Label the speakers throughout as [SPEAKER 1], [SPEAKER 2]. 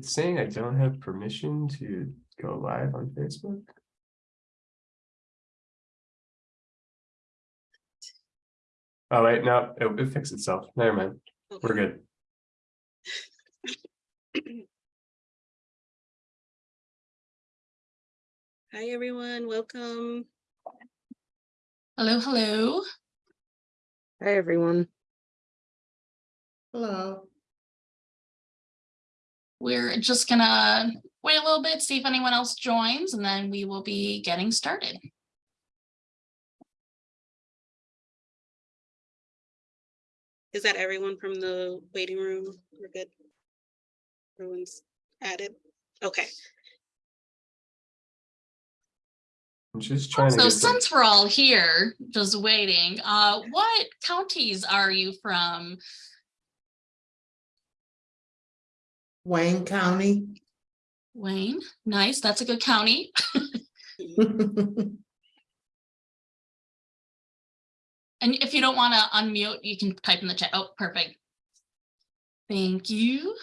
[SPEAKER 1] It's saying I don't have permission to go live on Facebook. Oh, wait, no, it, it fixed itself. Never mind. We're good.
[SPEAKER 2] Hi, everyone. Welcome.
[SPEAKER 3] Hello, hello.
[SPEAKER 4] Hi, everyone.
[SPEAKER 5] Hello.
[SPEAKER 3] We're just gonna wait a little bit, see if anyone else joins, and then we will be getting started.
[SPEAKER 2] Is that everyone from the waiting room? We're good. Everyone's added. Okay.
[SPEAKER 1] I'm just trying.
[SPEAKER 3] So
[SPEAKER 1] get the-
[SPEAKER 3] since we're all here, just waiting, uh, what counties are you from?
[SPEAKER 5] Wayne County.
[SPEAKER 3] Wayne, nice, that's a good county. And if you don't want to unmute, you can type in the chat. Oh, perfect. Thank you.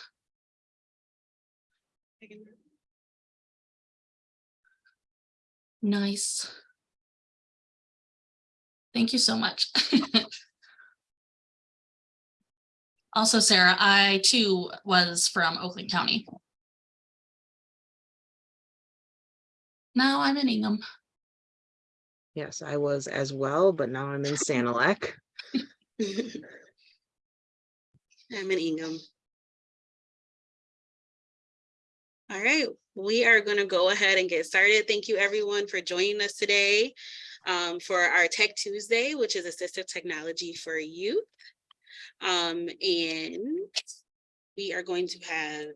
[SPEAKER 3] Nice. Thank you so much. Also, Sarah, I too was from Oakland County. Now I'm in Ingham.
[SPEAKER 4] Yes, I was as well, but now I'm in Sanilac.
[SPEAKER 2] I'm in Ingham. All right, we are going to go ahead and get started. Thank you, everyone, for joining us today um, for our Tech Tuesday, which is assistive technology for youth. Um, and we are going to have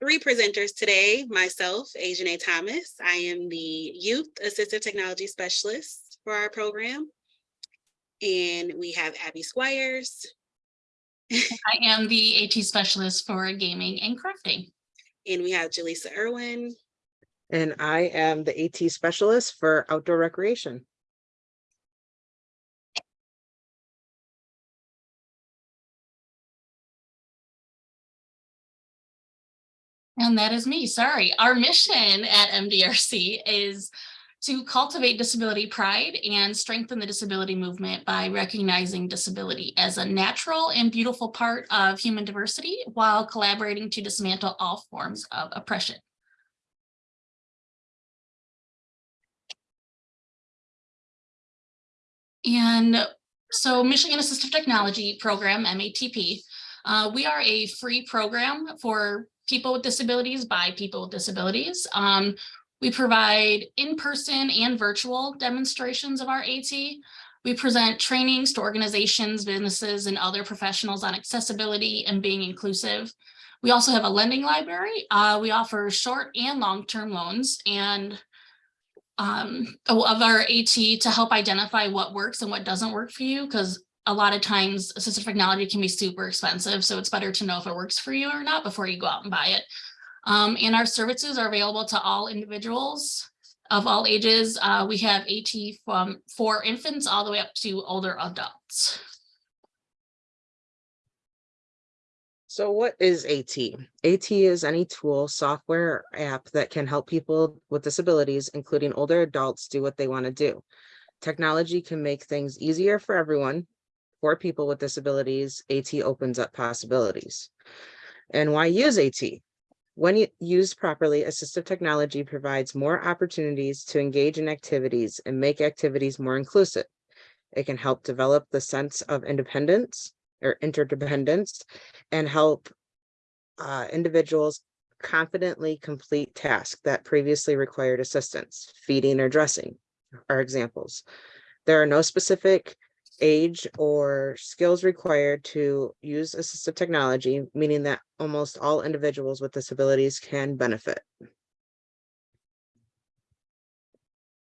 [SPEAKER 2] three presenters today. Myself, Asian A. Thomas. I am the Youth Assistive Technology Specialist for our program. And we have Abby Squires,
[SPEAKER 3] I am the AT specialist for gaming and crafting.
[SPEAKER 2] and we have Jaleesa Irwin,
[SPEAKER 4] And I am the AT specialist for outdoor recreation.
[SPEAKER 3] And that is me, sorry. Our mission at MDRC is to cultivate disability pride and strengthen the disability movement by recognizing disability as a natural and beautiful part of human diversity while collaborating to dismantle all forms of oppression. And so Michigan Assistive Technology Program, MATP, uh, we are a free program for people with disabilities by people with disabilities. Um, we provide in-person and virtual demonstrations of our AT. We present trainings to organizations, businesses, and other professionals on accessibility and being inclusive. We also have a lending library. Uh, we offer short and long-term loans and um, of our AT to help identify what works and what doesn't work for you because a lot of times assistive technology can be super expensive. So it's better to know if it works for you or not before you go out and buy it. Um, and our services are available to all individuals of all ages. Uh, we have AT from for infants all the way up to older adults.
[SPEAKER 4] So what is AT? AT is any tool, software, app that can help people with disabilities, including older adults, do what they want to do. Technology can make things easier for everyone. For people with disabilities, AT opens up possibilities. And why use AT? When used properly, assistive technology provides more opportunities to engage in activities and make activities more inclusive. It can help develop the sense of independence or interdependence and help uh, individuals confidently complete tasks that previously required assistance, feeding or dressing are examples. There are no specific age or skills required to use assistive technology, meaning that almost all individuals with disabilities can benefit.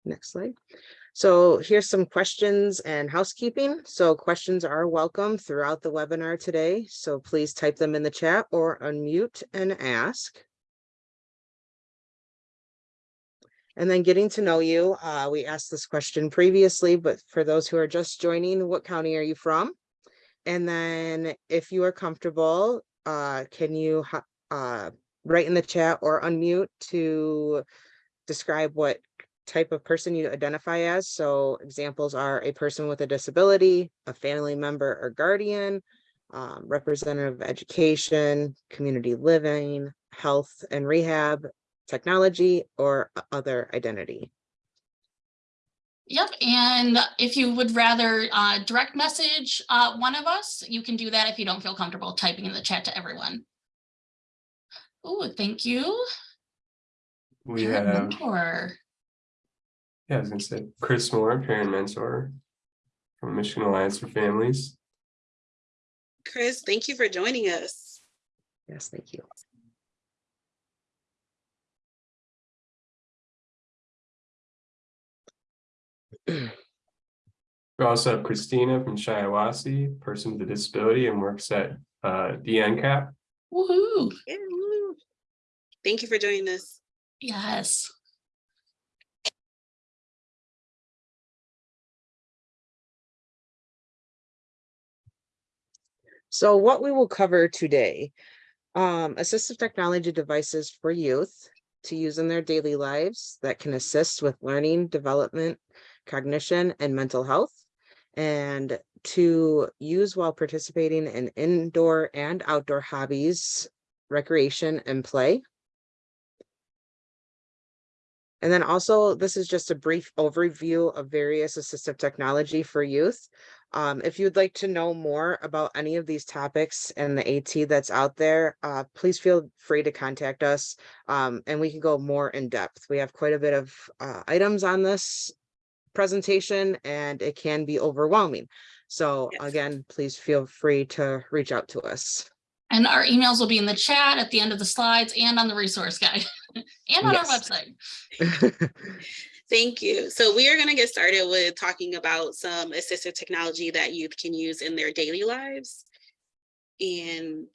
[SPEAKER 4] Next slide. So here's some questions and housekeeping. So questions are welcome throughout the webinar today. So please type them in the chat or unmute and ask. And then getting to know you, uh, we asked this question previously, but for those who are just joining, what county are you from? And then if you are comfortable, uh, can you uh, write in the chat or unmute to describe what type of person you identify as. So examples are a person with a disability, a family member or guardian, um, representative of education, community living, health and rehab, technology, or other identity.
[SPEAKER 3] Yep, and if you would rather uh, direct message uh, one of us, you can do that if you don't feel comfortable typing in the chat to everyone. Oh, thank you.
[SPEAKER 1] We
[SPEAKER 3] Parent
[SPEAKER 1] have,
[SPEAKER 3] mentor.
[SPEAKER 1] yeah, I was gonna say Chris Moore, parent mentor from Michigan Alliance for Families.
[SPEAKER 2] Chris, thank you for joining us.
[SPEAKER 4] Yes, thank you.
[SPEAKER 1] We also have Christina from Shiawassee, person with a disability and works at uh DNCAP.
[SPEAKER 3] Woohoo,
[SPEAKER 2] Yeah, woo. Thank you for joining us.
[SPEAKER 3] yes.
[SPEAKER 4] So what we will cover today, um, assistive technology devices for youth to use in their daily lives that can assist with learning, development, cognition, and mental health. And to use while participating in indoor and outdoor hobbies, recreation, and play. And then also, this is just a brief overview of various assistive technology for youth. Um, if you'd like to know more about any of these topics and the AT that's out there, uh, please feel free to contact us. Um, and we can go more in depth. We have quite a bit of uh, items on this presentation and it can be overwhelming. So
[SPEAKER 2] Yes.
[SPEAKER 4] again, please feel free to reach out to us.
[SPEAKER 3] And our emails will be in the chat at the end of the slides and on the resource guide and on our website.
[SPEAKER 2] Thank you. So we are going to get started with talking about some assistive technology that youth can use in their daily lives. And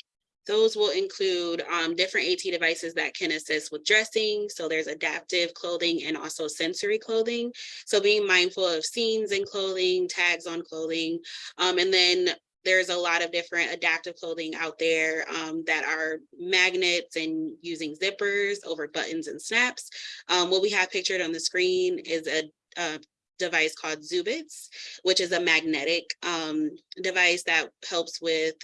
[SPEAKER 2] those will include um, different AT devices that can assist with dressing. So there's adaptive clothing and also sensory clothing. So being mindful of scenes and clothing, tags on clothing. Um, and then there's a lot of different adaptive clothing out there um, that are magnets and using zippers over buttons and snaps. Um, what we have pictured on the screen is a, a device called Zubits, which is a magnetic um, device that helps with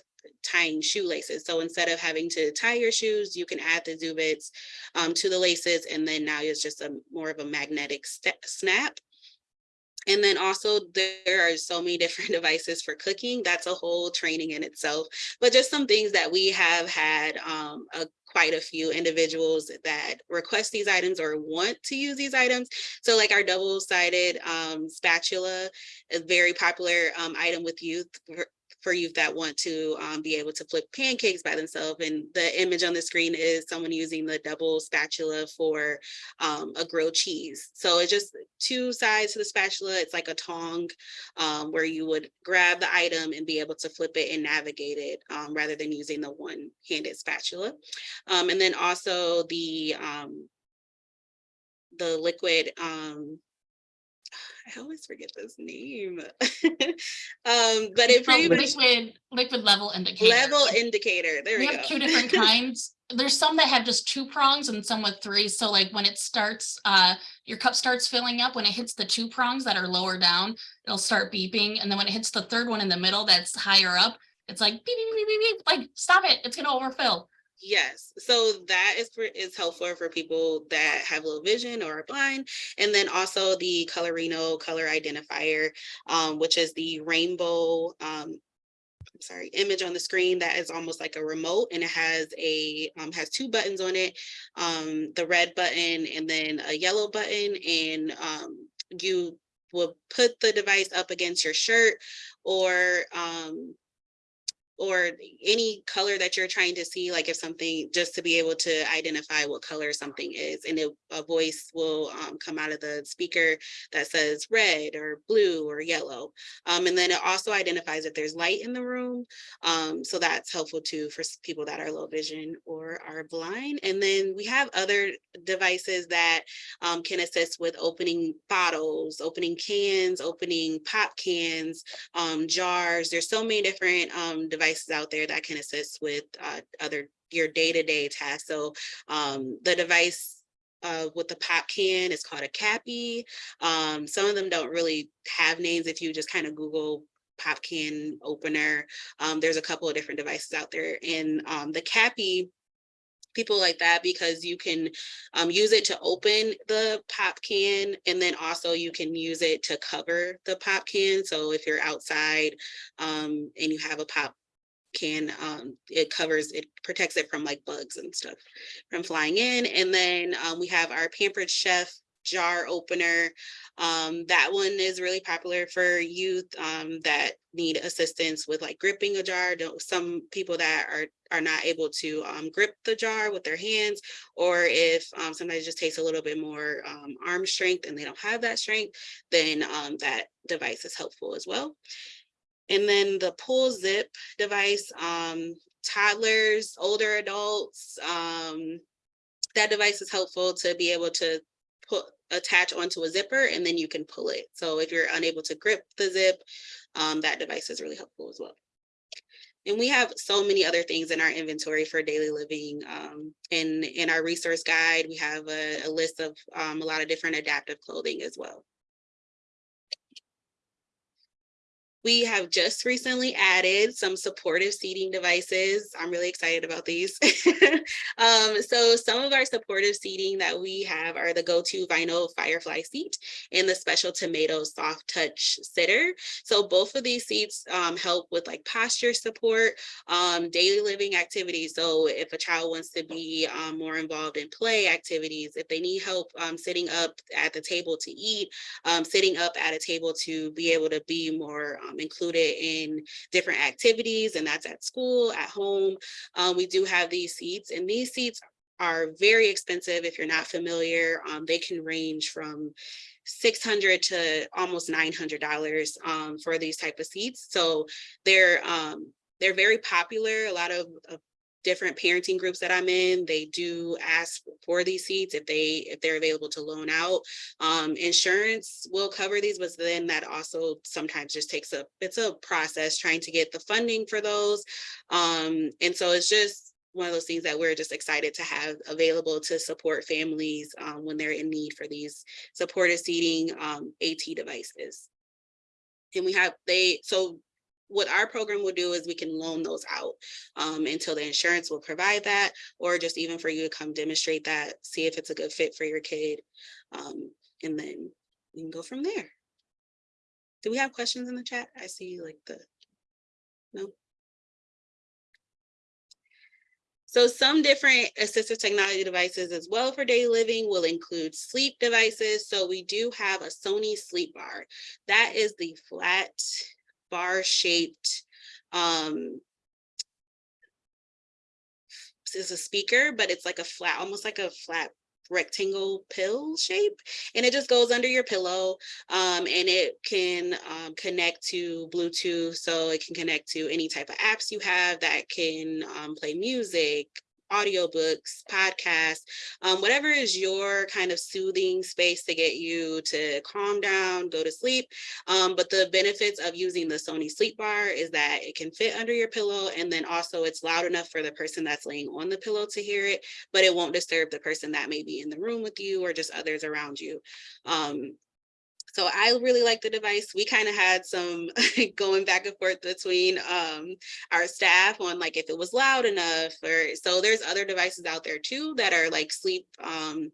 [SPEAKER 2] tying shoelaces. So instead of having to tie your shoes, you can add the Zubits um, to the laces, and then now it's just a more of a magnetic snap. And then also there are so many different devices for cooking. That's a whole training in itself. But just some things that we have had um, a, quite a few individuals that request these items or want to use these items. So like our double-sided um, spatula, a very popular um, item with youth for- youth that want to um, be able to flip pancakes by themselves. And the image on the screen is someone using the double spatula for um, a grilled cheese. So it's just two sides to the spatula. It's like a tong um, where you would grab the item and be able to flip it and navigate it um, rather than using the one-handed spatula. Um, and then also the um, the liquid um, I always forget this name. um, but it pretty much
[SPEAKER 3] Liquid, liquid level indicator.
[SPEAKER 2] level indicator. There
[SPEAKER 3] We
[SPEAKER 2] we
[SPEAKER 3] have
[SPEAKER 2] go.
[SPEAKER 3] two different kinds. There's some that have just two prongs and some with three. So like when it starts, uh, your cup starts filling up, when it hits the two prongs that are lower down, it'll start beeping. And then when it hits the third one in the middle that's higher up, it's like beep, beep, beep, beep, beep, like, stop it, it's gonna overfill.
[SPEAKER 2] Yes, so that is for is helpful for people that have low vision or are blind. And then also the Colorino color identifier, um, which is the rainbow um, I'm sorry, image on the screen that is almost like a remote and it has a um, has two buttons on it, um, the red button and then a yellow button. And um, you will put the device up against your shirt or um, or any color that you're trying to see, like if something, just to be able to identify what color something is. And it, a voice will um, come out of the speaker that says red or blue or yellow. Um, and then it also identifies if there's light in the room. Um, so that's helpful too for people that are low vision or are blind. And then we have other devices that um, can assist with opening bottles, opening cans, opening pop cans, um, jars. There's so many different um, devices out there that can assist with uh, other your day-to-day tasks. So um, the device uh, with the pop can is called a cappy. Um, some of them don't really have names. If you just kind of Google pop can opener, um, there's a couple of different devices out there. And um, the cappy people like that because you can um, use it to open the pop can and then also you can use it to cover the pop can. So if you're outside um, and you have a pop can, um, it covers, it protects it from like bugs and stuff from flying in. And then um, we have our Pampered Chef jar opener. Um, that one is really popular for youth um, that need assistance with like gripping a jar. Some people that are are not able to um, grip the jar with their hands, or if um, somebody just takes a little bit more arm strength and they don't have that strength, then that device is helpful as well. And then the pull zip device, um, toddlers, older adults, um, that device is helpful to be able to put attach onto a zipper and then you can pull it. So if you're unable to grip the zip, um, that device is really helpful as well. And we have so many other things in our inventory for daily living. Um, in, in our resource guide, we have a, a list of um, a lot of different adaptive clothing as well. We have just recently added some supportive seating devices. I'm really excited about these. um, so some of our supportive seating that we have are the go-to vinyl firefly seat and the special tomato soft touch sitter. So both of these seats um, help with like posture support, um, daily living activities. So if a child wants to be um, more involved in play activities, if they need help um, sitting up at the table to eat, um, sitting up at a table to be able to be more um, included in different activities, and that's at school, at home. Um, we do have these seats, and these seats are very expensive if you're not familiar. Um, they can range from 600 to almost $900 um, for these type of seats. So they're um, they're very popular. A lot of, of different parenting groups that I'm in, they do ask for these seats if they if they're available to loan out. Um, insurance will cover these, but then that also sometimes just takes a it's a process trying to get the funding for those. Um, and so it's just one of those things that we're just excited to have available to support families um, when they're in need for these supportive seating um, AT devices. And we have they so what our program will do is we can loan those out um, until the insurance will provide that, or just even for you to come demonstrate that, see if it's a good fit for your kid. Um, and then we can go from there. Do we have questions in the chat? I see like the, no? So some different assistive technology devices as well for daily living will include sleep devices. So we do have a Sony sleep bar. That is the flat bar shaped um is a speaker, but it's like a flat, almost like a flat rectangle pill shape and it just goes under your pillow um, and it can um, connect to Bluetooth so it can connect to any type of apps you have that can um, play music audiobooks, podcasts, um, whatever is your kind of soothing space to get you to calm down, go to sleep. Um, but the benefits of using the Sony sleep bar is that it can fit under your pillow and then also it's loud enough for the person that's laying on the pillow to hear it, but it won't disturb the person that may be in the room with you or just others around you. Um, so I really like the device. We kind of had some going back and forth between um, our staff on like if it was loud enough or so there's other devices out there too that are like sleep um,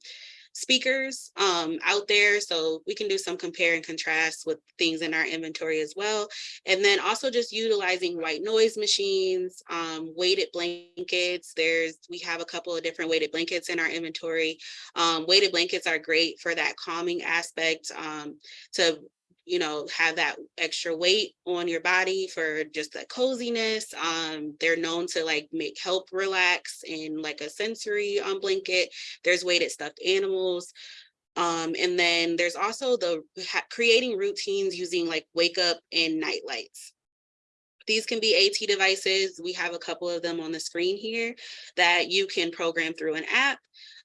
[SPEAKER 2] speakers um, out there. So we can do some compare and contrast with things in our inventory as well. And then also just utilizing white noise machines, um, weighted blankets. There's, we have a couple of different weighted blankets in our inventory. Um, weighted blankets are great for that calming aspect um, to you know, have that extra weight on your body for just that coziness. Um, they're known to like make help relax in like a sensory um, blanket. There's weighted stuffed animals. Um, and then there's also the creating routines using like wake up and night lights. These can be AT devices. We have a couple of them on the screen here that you can program through an app.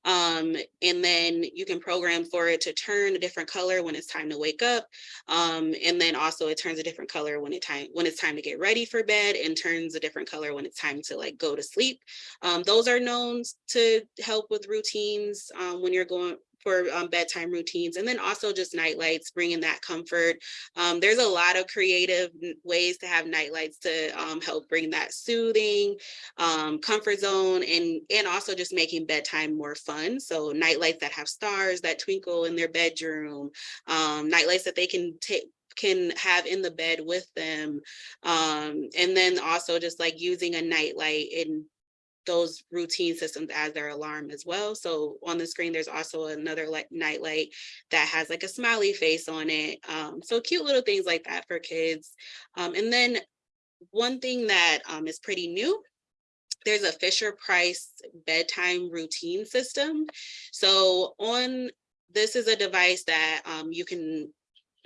[SPEAKER 2] Um, and then you can program for it to turn a different color when it's time to wake up. Um, and then also it turns a different color when it time when it's time to get ready for bed and turns a different color when it's time to like go to sleep. Um, those are known to help with routines um, when you're going for um, bedtime routines and then also just night lights, bringing that comfort. Um, there's a lot of creative ways to have night lights to um, help bring that soothing um, comfort zone and, and also just making bedtime more fun. So night lights that have stars that twinkle in their bedroom, um, night lights that they can take can have in the bed with them. Um, and then also just like using a night light in those routine systems as their alarm as well. So on the screen, there's also another like night light that has like a smiley face on it. Um, so cute little things like that for kids. Um, and then one thing that um, is pretty new there's a Fisher Price bedtime routine system. So on this is a device that um, you can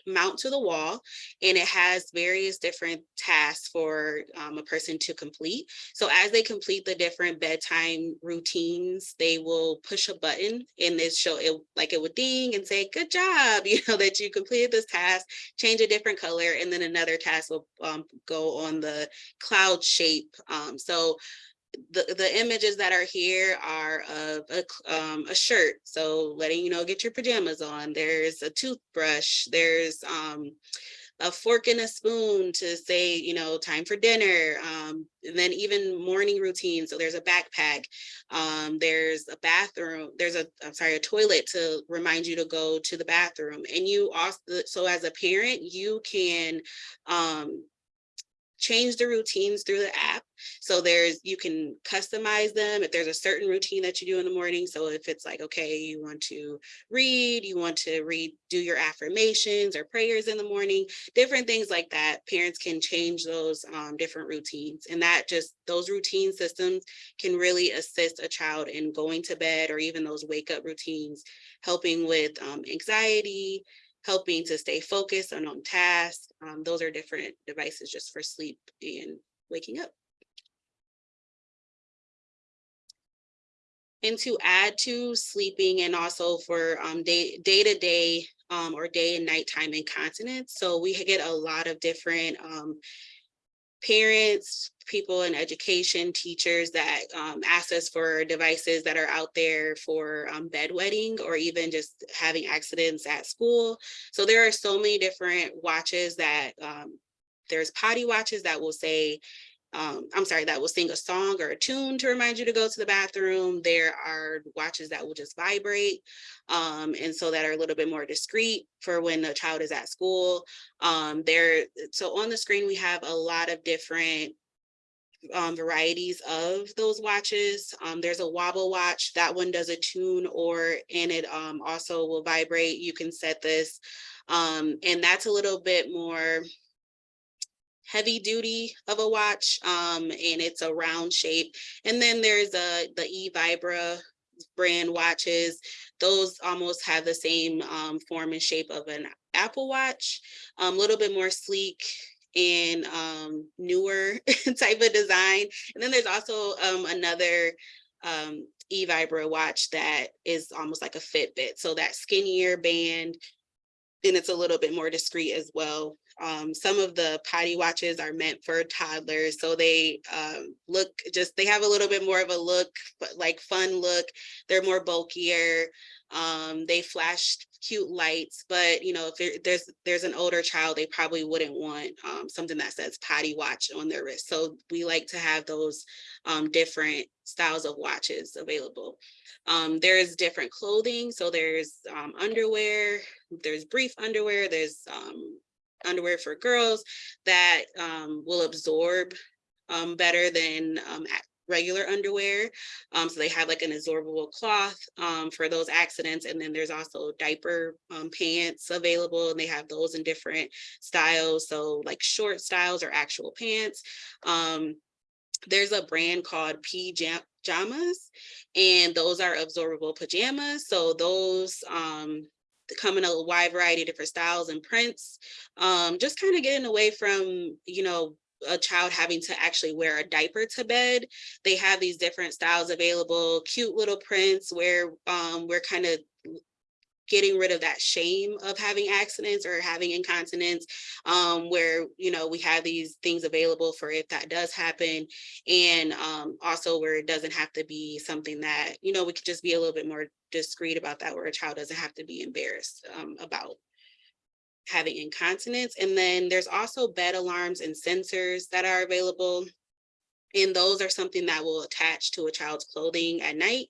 [SPEAKER 2] mount to the wall and it has various different tasks for um, a person to complete. So as they complete the different bedtime routines, they will push a button and it show it like it would ding and say, good job, you know, that you completed this task, change a different color, and then another task will um, go on the cloud shape. Um, so the, the images that are here are of a, um, a shirt. So letting you know, get your pajamas on. There's a toothbrush. There's um, a fork and a spoon to say, you know, time for dinner. Um, and then even morning routine. So there's a backpack. Um, there's a bathroom. There's a, I'm sorry, a toilet to remind you to go to the bathroom. And you also, so as a parent, you can um, change the routines through the app. So there's, you can customize them if there's a certain routine that you do in the morning. So if it's like, okay, you want to read, you want to read, do your affirmations or prayers in the morning, different things like that. Parents can change those um, different routines. And that just, those routine systems can really assist a child in going to bed or even those wake up routines, helping with um, anxiety, helping to stay focused and on task. Um, those are different devices just for sleep and waking up. And to add to sleeping and also for um, day, day to day um, or day and nighttime incontinence. So we get a lot of different um, parents, people in education, teachers that um, ask us for devices that are out there for um, bedwetting or even just having accidents at school. So there are so many different watches that um, there's potty watches that will say, um, I'm sorry, that will sing a song or a tune to remind you to go to the bathroom. There are watches that will just vibrate. Um, and so that are a little bit more discreet for when a child is at school. Um, there, so on the screen, we have a lot of different um, varieties of those watches. Um, there's a Wobl watch, that one does a tune or, and it um, also will vibrate. You can set this. Um, and that's a little bit more heavy duty of a watch um, and it's a round shape. And then there's a, the E-Vibra brand watches. Those almost have the same um, form and shape of an Apple Watch, a little bit more sleek and um, newer type of design. And then there's also um, another um, e-vibra watch that is almost like a Fitbit. So that skinnier band, and it's a little bit more discreet as well. Um, some of the potty watches are meant for toddlers, so they um, look just, they have a little bit more of a look, but like fun look. They're more bulkier. Um, they flash cute lights, but you know, if there- there's there's an older child, they probably wouldn't want um, something that says potty watch on their wrist. So we like to have those um, different styles of watches available. Um, there's different clothing, so there's um, underwear, there's brief underwear, there's um, underwear for girls that um, will absorb um, better than um, regular underwear. Um, so they have like an absorbable cloth um, for those accidents. And then there's also diaper pants available and they have those in different styles. So like short styles or actual pants. There's a brand called PeeJamas and those are absorbable pajamas. So those um, come in a wide variety of different styles and prints. Um, just kind of getting away from, you know, a child having to actually wear a diaper to bed. They have these different styles available, cute little prints where um, we're kind of getting rid of that shame of having accidents or having incontinence um, where, you know, we have these things available for if that does happen. And um, also where it doesn't have to be something that, you know, we could just be a little bit more discreet about that, where a child doesn't have to be embarrassed um, about having incontinence. And then there's also bed alarms and sensors that are available. And those are something that will attach to a child's clothing at night.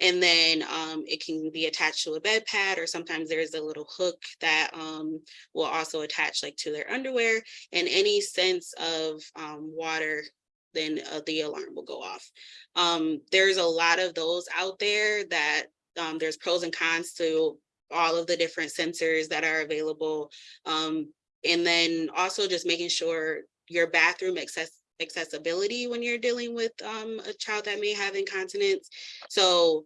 [SPEAKER 2] And then um, it can be attached to a bed pad, or sometimes there's a little hook that um, will also attach like to their underwear. And any sense of um, water, then uh, the alarm will go off. Um, there's a lot of those out there that um, there's pros and cons to all of the different sensors that are available. Um, and then also just making sure your bathroom access accessibility when you're dealing with um, a child that may have incontinence. So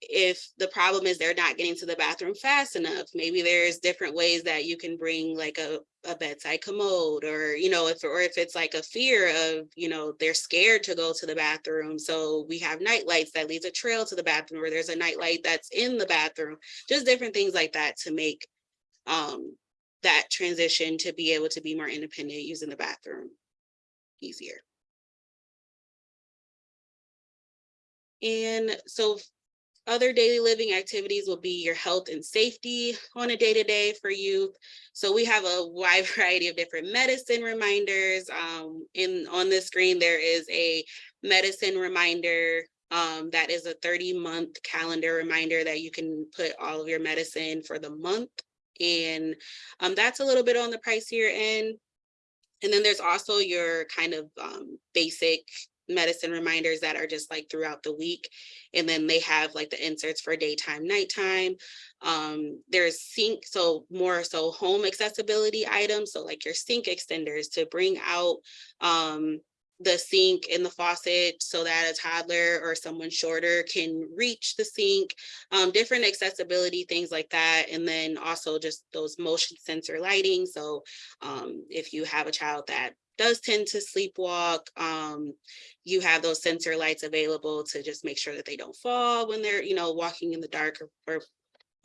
[SPEAKER 2] if the problem is they're not getting to the bathroom fast enough, maybe there's different ways that you can bring like a, a bedside commode or, you know, if, or if it's like a fear of, you know, they're scared to go to the bathroom. So we have night lights that leads a trail to the bathroom or there's a night light that's in the bathroom, just different things like that to make um, that transition to be able to be more independent using the bathroom easier. And so other daily living activities will be your health and safety on a day-to-day for youth. So we have a wide variety of different medicine reminders. Um, in on the screen, there is a medicine reminder um, that is a 30 month calendar reminder that you can put all of your medicine for the month. And um, that's a little bit on the pricier end. And then there's also your kind of um, basic medicine reminders that are just like throughout the week. And then they have like the inserts for daytime, nighttime. Um, there's sink, so more so home accessibility items. So like your sink extenders to bring out um, the sink and the faucet so that a toddler or someone shorter can reach the sink, um, different accessibility, things like that. And then also just those motion sensor lighting. So um, if you have a child that does tend to sleepwalk, um, you have those sensor lights available to just make sure that they don't fall when they're, you know, walking in the dark or, or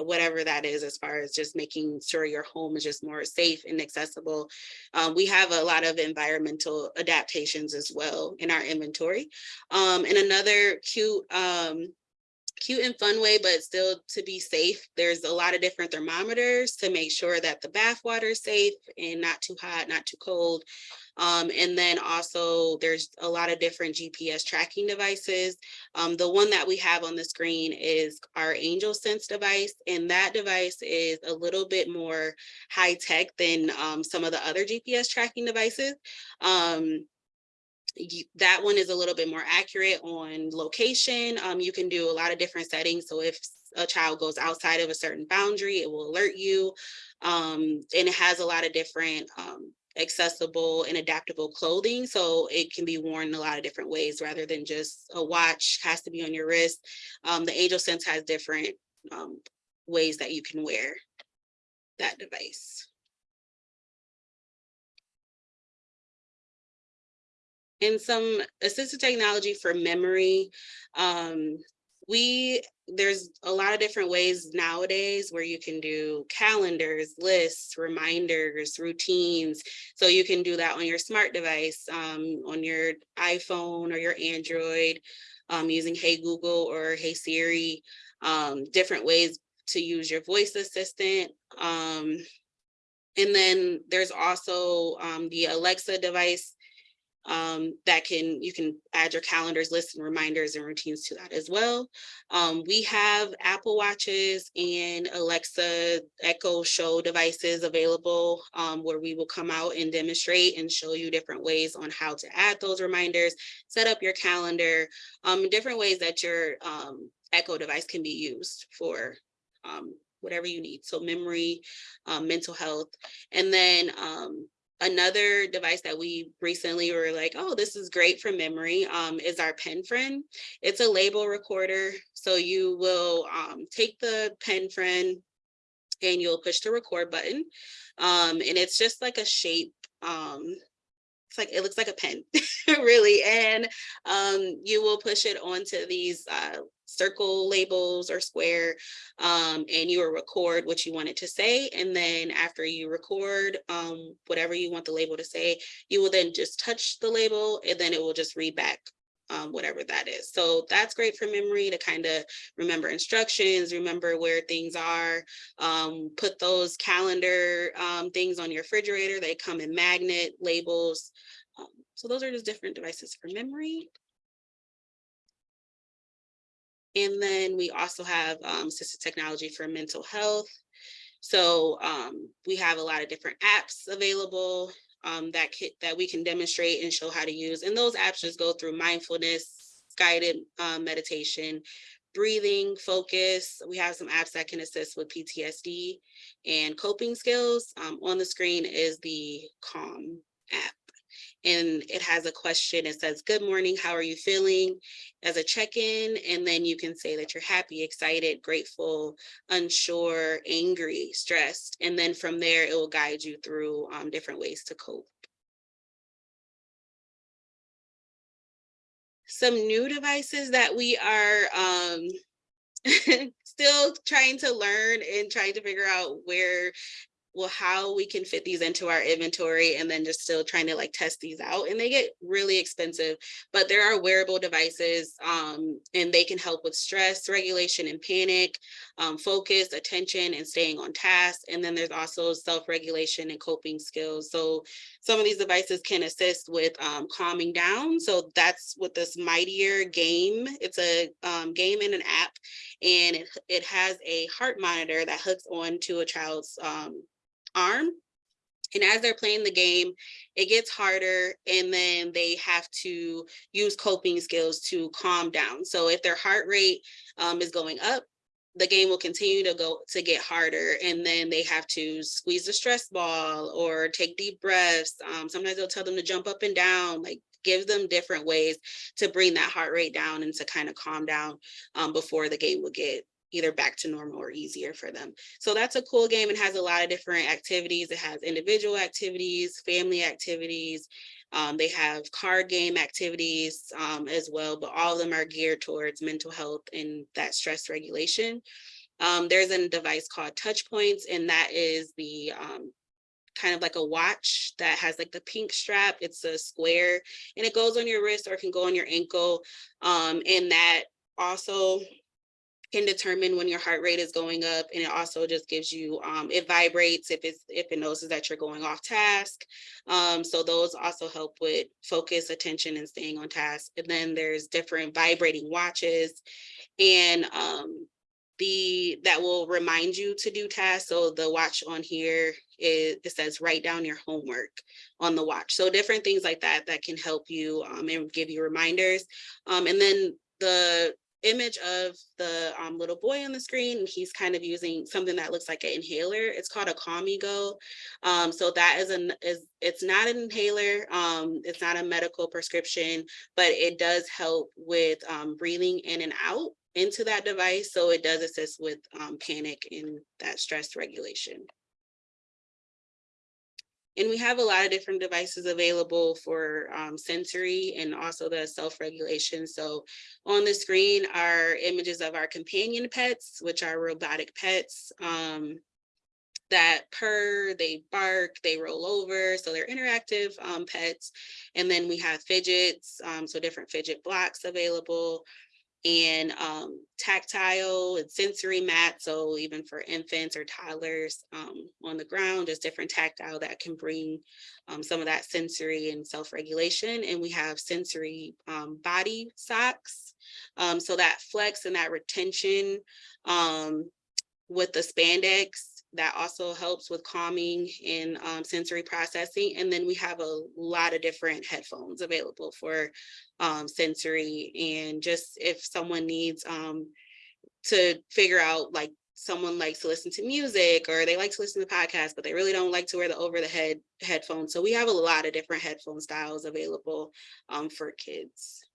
[SPEAKER 2] whatever that is as far as just making sure your home is just more safe and accessible. Um, we have a lot of environmental adaptations as well in our inventory. Um, and another cute um, cute and fun way, but still to be safe. There's a lot of different thermometers to make sure that the bath water is safe and not too hot, not too cold. Um, and then also there's a lot of different GPS tracking devices. Um, the one that we have on the screen is our Angel Sense device, and that device is a little bit more high tech than um, some of the other GPS tracking devices. Um, that one is a little bit more accurate on location. Um, you can do a lot of different settings. So if a child goes outside of a certain boundary, it will alert you. Um, and it has a lot of different um, accessible and adaptable clothing. So it can be worn in a lot of different ways rather than just a watch has to be on your wrist. Um, the Angel Sense has different um, ways that you can wear that device. and some assistive technology for memory. Um, we, there's a lot of different ways nowadays where you can do calendars, lists, reminders, routines. So you can do that on your smart device, um, on your iPhone or your Android, um, using Hey Google or Hey Siri, um, different ways to use your voice assistant. Um, and then there's also um, the Alexa device um, that can, you can add your calendars, lists and reminders and routines to that as well. Um, we have Apple Watches and Alexa Echo Show devices available um, where we will come out and demonstrate and show you different ways on how to add those reminders, set up your calendar, um, different ways that your um, Echo device can be used for um, whatever you need. So memory, um, mental health, and then um, Another device that we recently were like, oh, this is great for memory um, is our pen friend. It's a label recorder. So you will um, take the pen friend and you'll push the record button. Um, and it's just like a shape um, it's like, it looks like a pen, really. And um, you will push it onto these uh, circle labels or square, um, and you will record what you want it to say. And then after you record um, whatever you want the label to say, you will then just touch the label and then it will just read back um, whatever that is. So that's great for memory to kind of remember instructions, remember where things are, um, put those calendar um, things on your refrigerator. They come in magnet labels. Um, so those are just different devices for memory. And then we also have um, assistive technology for mental health. So um, we have a lot of different apps available um, that that we can demonstrate and show how to use. And those apps just go through mindfulness, guided um, meditation, breathing, focus. We have some apps that can assist with PTSD and coping skills. Um, on the screen is the Calm app. And it has a question. It says, good morning, how are you feeling? As a check-in, and then you can say that you're happy, excited, grateful, unsure, angry, stressed. And then from there, it will guide you through um, different ways to cope. Some new devices that we are um, still trying to learn and trying to figure out where well, how we can fit these into our inventory and then just still trying to like test these out and they get really expensive, but there are wearable devices um, and they can help with stress regulation and panic, um, focus, attention and staying on task. And then there's also self-regulation and coping skills. So some of these devices can assist with um, calming down. So that's what this Mightier game, it's a um, game in an app and it, it has a heart monitor that hooks on to a child's um, arm. And as they're playing the game, it gets harder and then they have to use coping skills to calm down. So if their heart rate um, is going up, the game will continue to go to get harder and then they have to squeeze the stress ball or take deep breaths. Um, sometimes they'll tell them to jump up and down, like give them different ways to bring that heart rate down and to kind of calm down um, before the game will get either back to normal or easier for them. So that's a cool game. It has a lot of different activities. It has individual activities, family activities. Um, they have card game activities um, as well, but all of them are geared towards mental health and that stress regulation. Um, there's a device called Touch Points, and that is the um, kind of like a watch that has like the pink strap. It's a square and it goes on your wrist or it can go on your ankle. Um, and that also can determine when your heart rate is going up and it also just gives you um, it vibrates if it's if it notices that you're going off task um, so those also help with focus attention and staying on task and then there's different vibrating watches and um, the that will remind you to do tasks so the watch on here is it says write down your homework on the watch so different things like that that can help you um, and give you reminders um, and then the image of the um, little boy on the screen. and He's kind of using something that looks like an inhaler. It's called a Calmigo. Um, so that is an is it's not an inhaler. Um, it's not a medical prescription, but it does help with um, breathing in and out into that device. So it does assist with um, panic and that stress regulation. And we have a lot of different devices available for um, sensory and also the self-regulation. So on the screen are images of our companion pets, which are robotic pets um, that purr, they bark, they roll over. So they're interactive um, pets. And then we have fidgets, um, so different fidget blocks available and um, tactile and sensory mats. So even for infants or toddlers um, on the ground, there's different tactile that can bring um, some of that sensory and self-regulation. And we have sensory um, body socks. Um, so that flex and that retention um, with the spandex that also helps with calming and um, sensory processing. And then we have a lot of different headphones available for um, sensory and just if someone needs um, to figure out like someone likes to listen to music or they like to listen to podcasts, but they really don't like to wear the over the head headphones. So we have a lot of different headphone styles available um, for kids.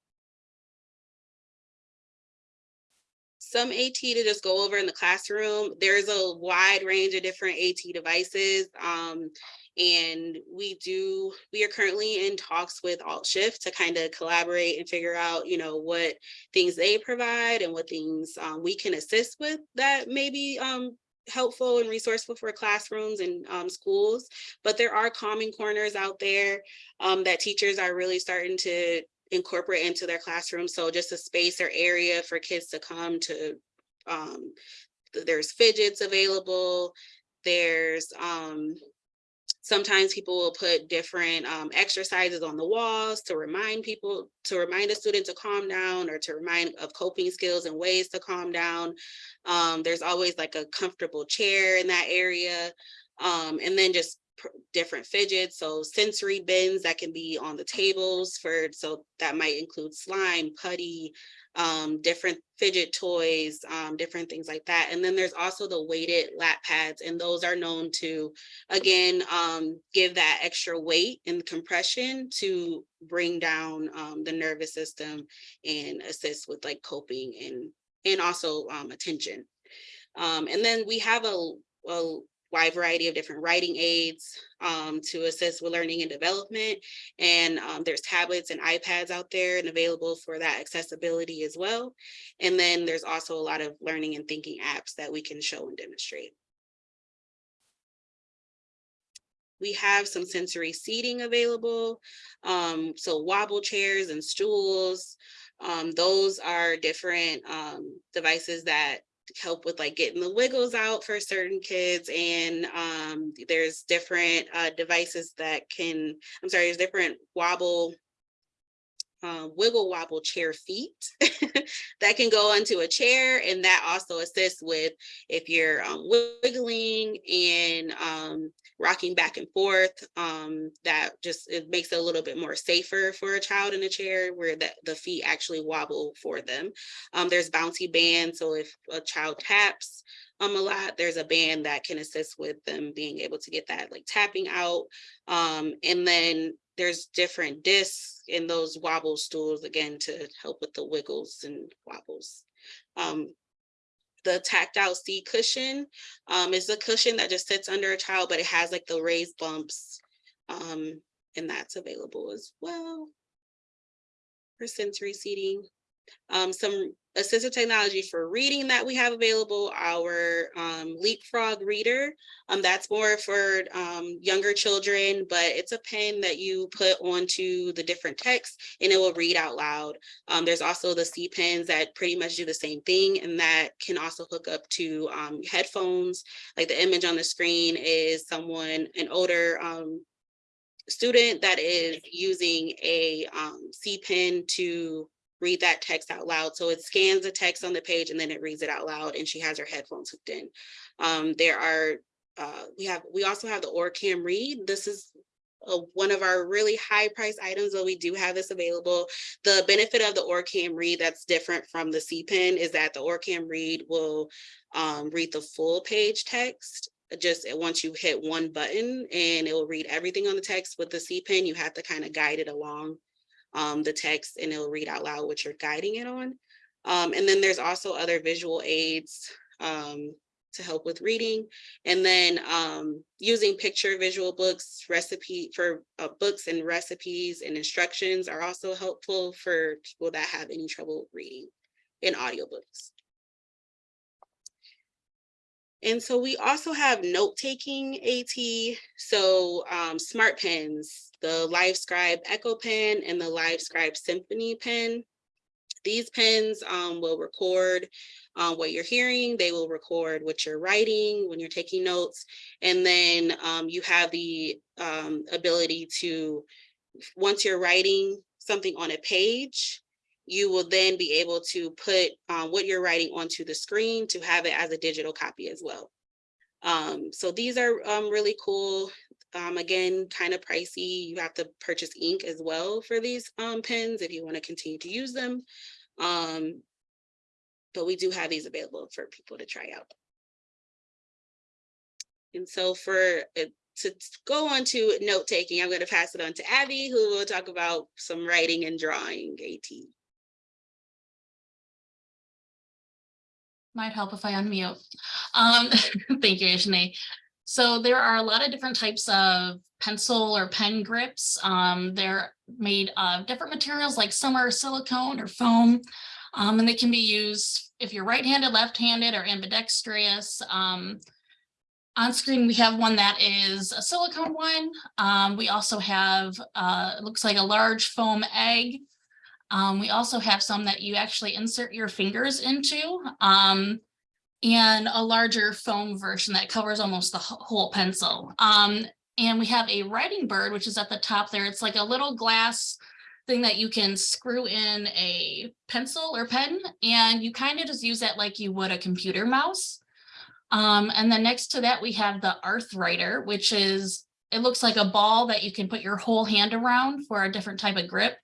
[SPEAKER 2] Some AT to just go over in the classroom. There's a wide range of different AT devices. Um, and we do, we are currently in talks with Alt Shift to kind of collaborate and figure out, you know, what things they provide and what things um, we can assist with that may be um, helpful and resourceful for classrooms and um, schools. But there are calming corners out there um, that teachers are really starting to incorporate into their classroom. So just a space or area for kids to come to, um, there's fidgets available. There's, um, sometimes people will put different, um, exercises on the walls to remind people, to remind a student to calm down or to remind of coping skills and ways to calm down. Um, there's always like a comfortable chair in that area. Um, and then just different fidgets, so sensory bins that can be on the tables for, so that might include slime, putty, um, different fidget toys, um, different things like that. And then there's also the weighted lap pads, and those are known to, again, um, give that extra weight and compression to bring down um, the nervous system and assist with like coping and and also um, attention. Um, and then we have a, a wide variety of different writing aids um, to assist with learning and development. And um, there's tablets and iPads out there and available for that accessibility as well. And then there's also a lot of learning and thinking apps that we can show and demonstrate. We have some sensory seating available. Um, so wobble chairs and stools. Um, those are different um, devices that help with like getting the wiggles out for certain kids and um there's different uh devices that can i'm sorry there's different wobble uh, wiggle wobble chair feet. That can go onto a chair and that also assists with if you're um, wiggling and um, rocking back and forth um, that just it makes it a little bit more safer for a child in a chair where the, the feet actually wobble for them. Um, there's bouncy bands so if a child taps um, a lot there's a band that can assist with them being able to get that like tapping out. Um, and then there's different discs in those wobble stools again to help with the wiggles and wobbles. Um, the tactile seat cushion um, is a cushion that just sits under a child, but it has like the raised bumps. Um, and that's available as well for sensory seating. Um, some assistive technology for reading that we have available, our um, Leapfrog reader. Um, that's more for um, younger children, but it's a pen that you put onto the different text and it will read out loud. Um, there's also the C pens that pretty much do the same thing and that can also hook up to um, headphones. Like the image on the screen is someone, an older um, student that is using a C pen to read that text out loud. So it scans the text on the page and then it reads it out loud and she has her headphones hooked in. Um, there are, uh, we have, we also have the OrCam Read. This is uh, one of our really high price items, but we do have this available. The benefit of the OrCam Read that's different from the C-Pen is that the OrCam Read will um, read the full page text just once you hit one button and it will read everything on the text with the C-Pen, you have to kind of guide it along um, the text and it'll read out loud what you're guiding it on. Um, and then there's also other visual aids um, to help with reading. And then um, using picture visual books, recipe for uh, books and recipes and instructions are also helpful for people that have any trouble reading in audiobooks. And so we also have note-taking AT, so um, smart pens, the LiveScribe Echo Pen and the LiveScribe Symphony Pen. These pens um, will record uh, what you're hearing. They will record what you're writing when you're taking notes. And then um, you have the um, ability to, once you're writing something on a page, you will then be able to put um, what you're writing onto the screen to have it as a digital copy as well. Um, so these are um, really cool. Um, again, kind of pricey. You have to purchase ink as well for these um, pens if you want to continue to use them. But we do have these available for people to try out. And so for uh, to go on to note taking, I'm going to pass it on to Abby, who will talk about some writing and drawing AT.
[SPEAKER 3] Might help if I unmute. Um, thank you, Ashne. So there are a lot of different types of pencil or pen grips. Um, they're made of different materials, like some are silicone or foam. Um, and they can be used if you're right-handed, left-handed, or ambidextrous. Um, on screen, we have one that is a silicone one. Um, we also have, uh, it looks like a large foam egg. Um, we also have some that you actually insert your fingers into. Um, and a larger foam version that covers almost the whole pencil. Um, and we have a writing bird, which is at the top there. It's like a little glass thing that you can screw in a pencil or pen, and you kind of just use that like you would a computer mouse. Um, and then next to that, we have the Arthwriter, which is, it looks like a ball that you can put your whole hand around for a different type of grip.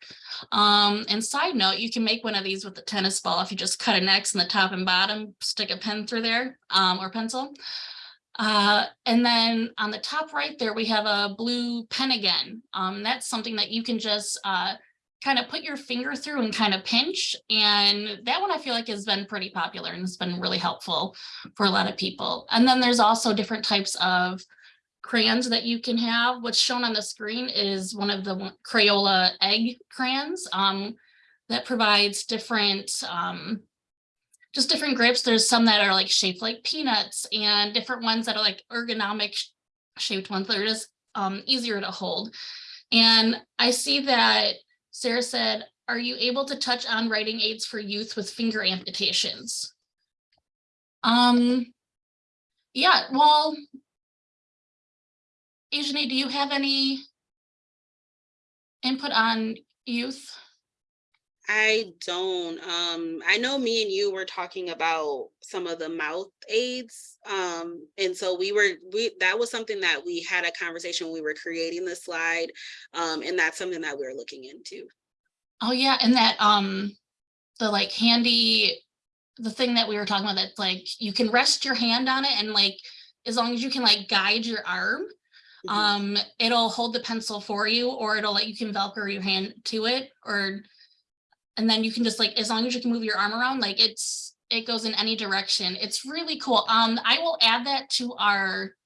[SPEAKER 3] Um, and side note, you can make one of these with a tennis ball if you just cut an X in the top and bottom, stick a pen through there, um, or pencil. Uh, and then on the top right there, we have a blue pen again. Um, that's something that you can just, uh, kind of put your finger through and kind of pinch. And that one I feel like has been pretty popular and it's been really helpful for a lot of people. And then there's also different types of crayons that you can have. What's shown on the screen is one of the Crayola egg crayons um, that provides different, um, just different grips. There's some that are like shaped like peanuts and different ones that are like ergonomic shaped ones that are just um, easier to hold. And I see that Sarah said, are you able to touch on writing aids for youth with finger amputations? Um, yeah, well, Ajane, do you have any input on youth?
[SPEAKER 2] I don't, um, I know me and you were talking about some of the mouth aids. Um, and so we were, we, that was something that we had a conversation when we were creating the slide. Um, and that's something that we're looking into.
[SPEAKER 3] Oh, yeah, and that, um, the like handy, the thing that we were talking about, that's like, you can rest your hand on it and like, as long as you can like guide your arm,
[SPEAKER 2] Mhm.
[SPEAKER 3] um, it'll hold the pencil for you, or it'll let you can Velcro your hand to it, or and then you can just like, as long as you can move your arm around, like it's, it goes in any direction. It's really cool. Um, I will add that to our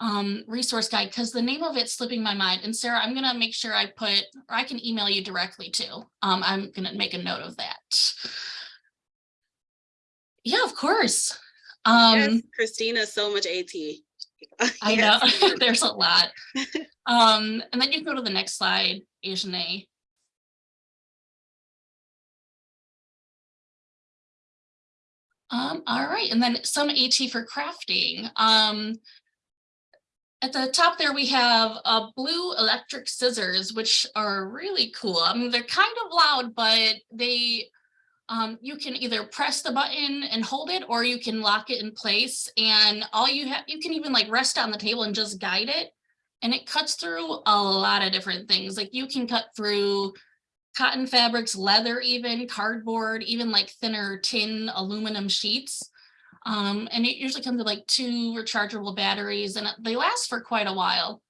[SPEAKER 3] um, resource guide, because the name of it's slipping my mind. And Sarah, I'm gonna make sure I put, or I can email you directly too. Um, I'm gonna make a note of that. Yeah, of course.
[SPEAKER 2] Yes,
[SPEAKER 3] Um,
[SPEAKER 2] Christina, so much AT.
[SPEAKER 3] I know, there's a lot. Um, and then you can go to the next slide, Ajane. Um, all right, and then some AT for crafting. Um, at the top there, we have uh, blue electric scissors, which are really cool. I mean, they're kind of loud, but they, um, you can either press the button and hold it, or you can lock it in place. And all you have, you can even like rest on the table and just guide it. And it cuts through a lot of different things. Like you can cut through cotton fabrics, leather even, cardboard, even like thinner tin aluminum sheets. Um, and it usually comes with like two rechargeable batteries and they last for quite a while.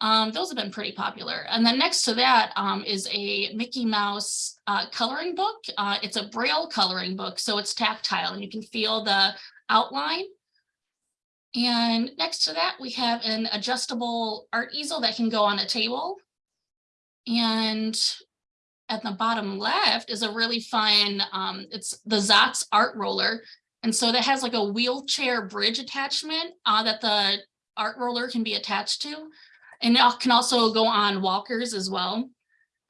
[SPEAKER 3] Um, those have been pretty popular. And then next to that um, is a Mickey Mouse uh, coloring book. Uh, it's a braille coloring book, so it's tactile and you can feel the outline. And next to that, we have an adjustable art easel that can go on a table. And at the bottom left is a really fun, um, it's the Zotz art roller. And so that has like a wheelchair bridge attachment uh, that the art roller can be attached to. And it can also go on walkers as well.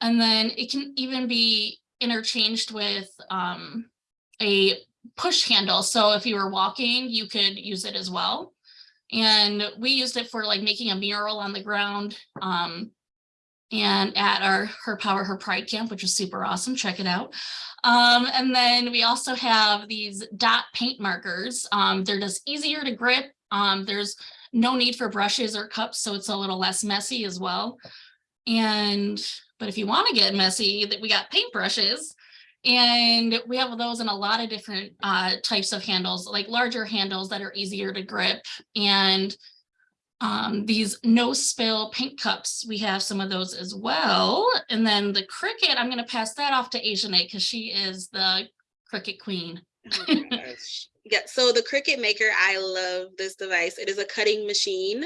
[SPEAKER 3] And then it can even be interchanged with um, a push handle. So if you were walking, you could use it as well. And we used it for like making a mural on the ground. Um, and at our Her Power, Her Pride camp, which was super awesome. Check it out. Um, and then we also have these dot paint markers. Um, they're just easier to grip. Um, there's no need for brushes or cups, so it's a little less messy as well. And, but if you want to get messy, that we got paintbrushes. And we have those in a lot of different uh, types of handles, like larger handles that are easier to grip. And um, these no spill paint cups, we have some of those as well. And then the Cricut, I'm gonna pass that off to Asian because she is the Cricut queen.
[SPEAKER 2] Oh. Yeah, so the Cricut Maker, I love this device. It is a cutting machine.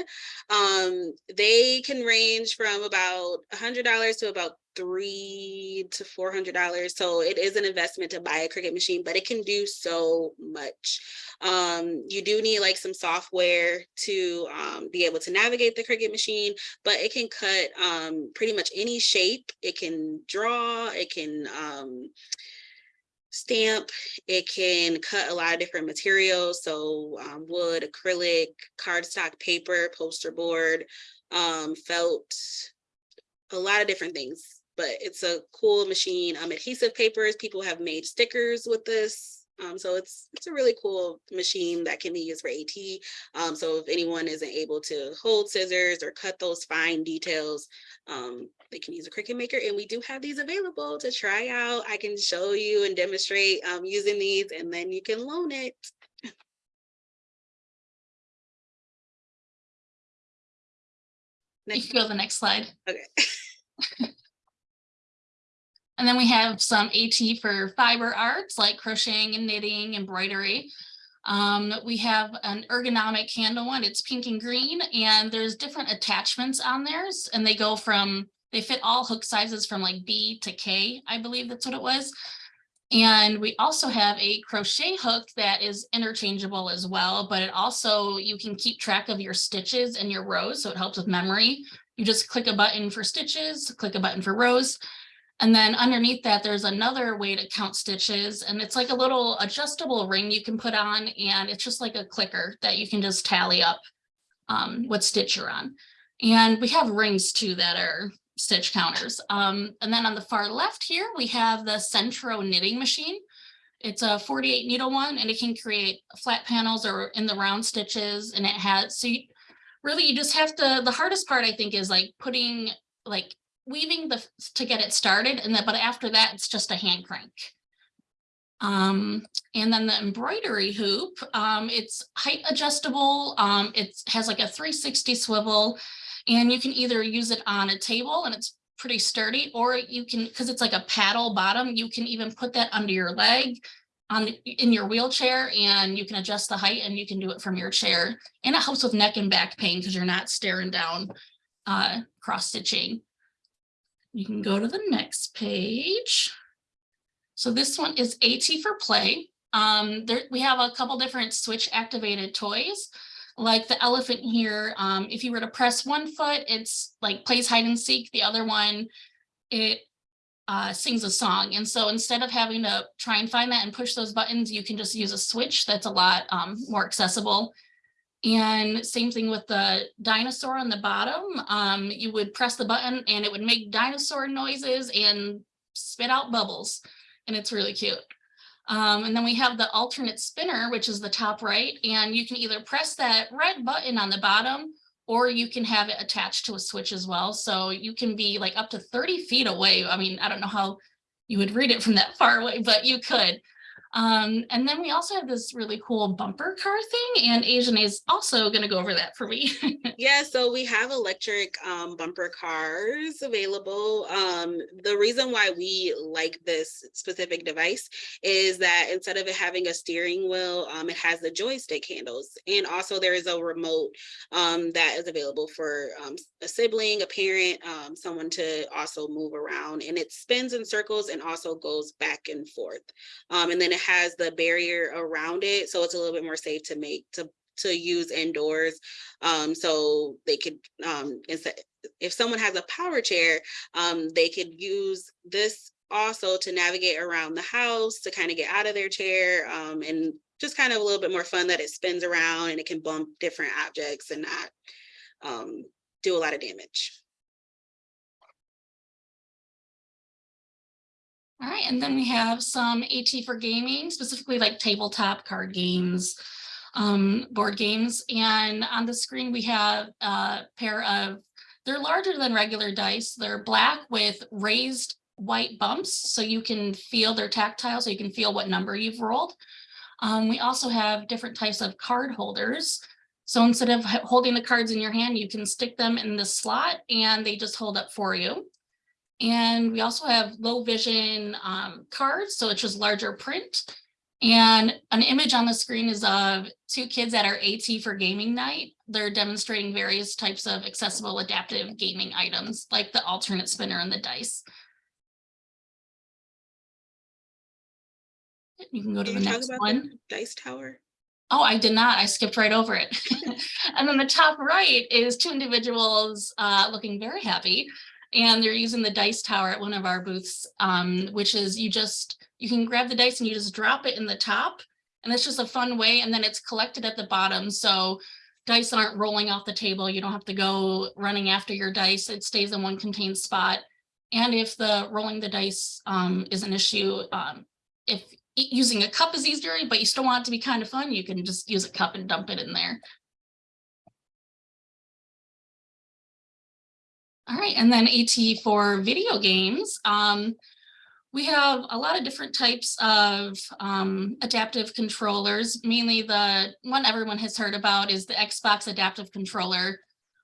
[SPEAKER 2] Um, they can range from about a hundred dollars to about three to four hundred dollars. So it is an investment to buy a Cricut machine, but it can do so much. Um, you do need like some software to um, be able to navigate the Cricut machine, but it can cut um, pretty much any shape. It can draw, it can um, stamp, it can cut a lot of different materials. So um, wood, acrylic, cardstock paper, poster board, um, felt, a lot of different things, but it's a cool machine. Um, adhesive papers, people have made stickers with this. Um, so it's it's a really cool machine that can be used for AT. Um, so if anyone isn't able to hold scissors or cut those fine details, um, they can use a Cricut Maker. And we do have these available to try out. I can show you and demonstrate um, using these, and then you can loan it.
[SPEAKER 3] You
[SPEAKER 2] Next,
[SPEAKER 3] can go to the next slide.
[SPEAKER 2] okay.
[SPEAKER 3] And then we have some AT for fiber arts like crocheting and knitting, embroidery. Um, we have an ergonomic handle one, it's pink and green, and there's different attachments on theirs, and they go from, they fit all hook sizes from like B to K, I believe that's what it was. And we also have a crochet hook that is interchangeable as well, but it also, you can keep track of your stitches and your rows, so it helps with memory. You just click a button for stitches, click a button for rows. And then underneath that, there's another way to count stitches and it's like a little adjustable ring you can put on and it's just like a clicker that you can just tally up um, what stitch you're on. And we have rings too that are stitch counters. Um, and then on the far left here, we have the Sentro knitting machine. It's a 48 needle one and it can create flat panels or in the round stitches and it has, so you, really you just have to, the hardest part I think is like putting like weaving the, to get it started and then, but after that, it's just a hand crank. Um, and then the embroidery hoop, um, it's height adjustable. Um, it has like a three sixty swivel and you can either use it on a table and it's pretty sturdy, or you can, because it's like a paddle bottom, you can even put that under your leg on, in your wheelchair and you can adjust the height and you can do it from your chair. And it helps with neck and back pain because you're not staring down uh, cross stitching. You can go to the next page. So this one is AT for play. Um, there, we have a couple different switch activated toys. Like the elephant here, um, if you were to press one foot, it's like plays hide and seek. The other one, it uh, sings a song. And so instead of having to try and find that and push those buttons, you can just use a switch that's a lot um, more accessible. And same thing with the dinosaur on the bottom. Um, you would press the button and it would make dinosaur noises and spit out bubbles. And it's really cute. Um, and then we have the alternate spinner, which is the top right, and you can either press that red button on the bottom or you can have it attached to a switch as well. So you can be like up to 30 feet away. I mean, I don't know how you would read it from that far away, but you could. Um, and then we also have this really cool bumper car thing and Asian is also going to go over that for me.
[SPEAKER 2] Yeah, so we have electric um, bumper cars available. Um, the reason why we like this specific device is that instead of it having a steering wheel, um, it has the joystick handles. And also there is a remote um, that is available for um, a sibling, a parent, someone to also move around. And it spins in circles and also goes back and forth. And then it has the barrier around it, so it's a little bit more safe to make to to use indoors. Um, so they could, um, instead, if someone has a power chair, um, they could use this also to navigate around the house, to kind of get out of their chair, um, and just kind of a little bit more fun that it spins around and it can bump different objects and not um, do a lot of damage.
[SPEAKER 3] All right, and then we have some AT for gaming, specifically like tabletop card games, um, board games. And on the screen, we have a pair of, they're larger than regular dice. They're black with raised white bumps, so you can feel they're tactile, so you can feel what number you've rolled. Um, we also have different types of card holders. So instead of holding the cards in your hand, you can stick them in the slot and they just hold up for you. And we also have low vision um, cards, so it's just larger print. And an image on the screen is of two kids at our AT for gaming night. They're demonstrating various types of accessible adaptive gaming items like the alternate spinner and the dice. You can go to
[SPEAKER 2] Can
[SPEAKER 3] the
[SPEAKER 2] you talk
[SPEAKER 3] next
[SPEAKER 2] about
[SPEAKER 3] one.
[SPEAKER 2] the Dice Tower?
[SPEAKER 3] Oh, I did not. I skipped right over it. and then the top right is two individuals uh, looking very happy. And they're using the dice tower at one of our booths, um, which is you just, you can grab the dice and you just drop it in the top. And it's just a fun way. And then it's collected at the bottom. So dice aren't rolling off the table. You don't have to go running after your dice. It stays in one contained spot. And if the rolling the dice um, is an issue, um, if using a cup is easier, but you still want it to be kind of fun, you can just use a cup and dump it in there. All right, and then AT for video games. Um, we have a lot of different types of um, adaptive controllers. Mainly the one everyone has heard about is the Xbox adaptive controller,